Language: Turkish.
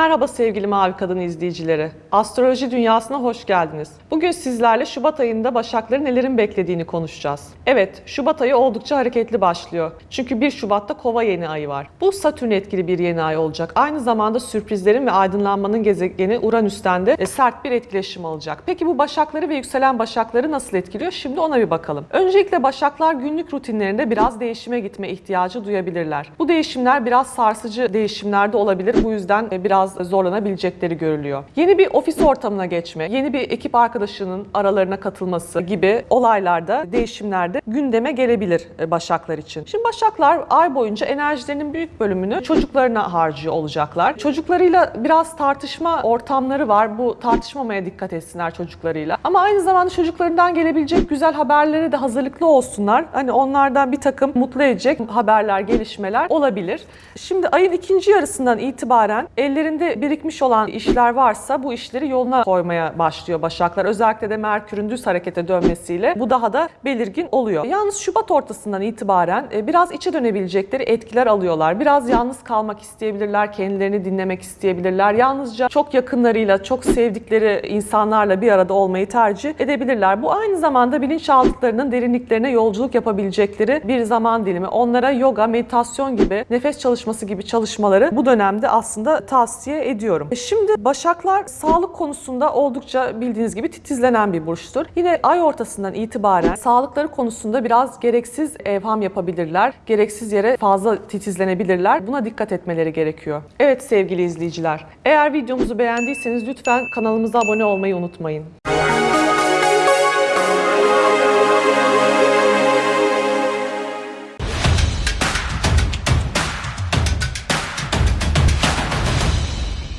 Merhaba sevgili Mavi Kadın izleyicileri. Astroloji dünyasına hoş geldiniz. Bugün sizlerle Şubat ayında Başakları nelerin beklediğini konuşacağız. Evet, Şubat ayı oldukça hareketli başlıyor. Çünkü 1 Şubat'ta Kova yeni ayı var. Bu Satürn etkili bir yeni ay olacak. Aynı zamanda sürprizlerin ve aydınlanmanın gezegeni Uranüs'ten de e, sert bir etkileşim alacak. Peki bu Başakları ve yükselen Başakları nasıl etkiliyor? Şimdi ona bir bakalım. Öncelikle Başaklar günlük rutinlerinde biraz değişime gitme ihtiyacı duyabilirler. Bu değişimler biraz sarsıcı değişimler de olabilir. Bu yüzden e, biraz zorlanabilecekleri görülüyor. Yeni bir ofis ortamına geçme, yeni bir ekip arkadaşının aralarına katılması gibi olaylarda, değişimlerde gündeme gelebilir e, Başaklar için. Şimdi Başaklar ay boyunca enerjilerinin büyük bölümünü çocuklarına harcıyor olacaklar. Çocuklarıyla biraz tartışma ortamları var. Bu tartışmamaya dikkat etsinler çocuklarıyla. Ama aynı zamanda çocuklarından gelebilecek güzel haberlere de hazırlıklı olsunlar. Hani onlardan bir takım mutlu edecek haberler, gelişmeler olabilir. Şimdi ayın ikinci yarısından itibaren ellerinde birikmiş olan işler varsa bu işleri yoluna koymaya başlıyor Başaklar. Özellikle de Merkür'ün düz harekete dönmesiyle bu daha da belirgin oluyor. Yalnız Şubat ortasından itibaren e, biraz içe dönebilecekleri etkiler alıyorlar. Biraz yalnız kalmak isteyebilirler, kendilerini dinlemek isteyebilirler. Yalnızca çok yakınlarıyla, çok sevdikleri insanlarla bir arada olmayı tercih edebilirler. Bu aynı zamanda bilinçaltılarının derinliklerine yolculuk yapabilecekleri bir zaman dilimi. Onlara yoga, meditasyon gibi, nefes çalışması gibi çalışmaları bu dönemde aslında tavsiye ediyorum. E, Şimdi Başaklar sağlık konusunda oldukça bildiğiniz gibi titizlenen bir burçtur. Yine ay ortasından itibaren sağlıkları konusunda biraz gereksiz evham yapabilirler. Gereksiz yere fazla titizlenebilirler. Buna dikkat etmeleri gerekiyor. Evet sevgili izleyiciler, eğer videomuzu beğendiyseniz lütfen kanalımıza abone olmayı unutmayın.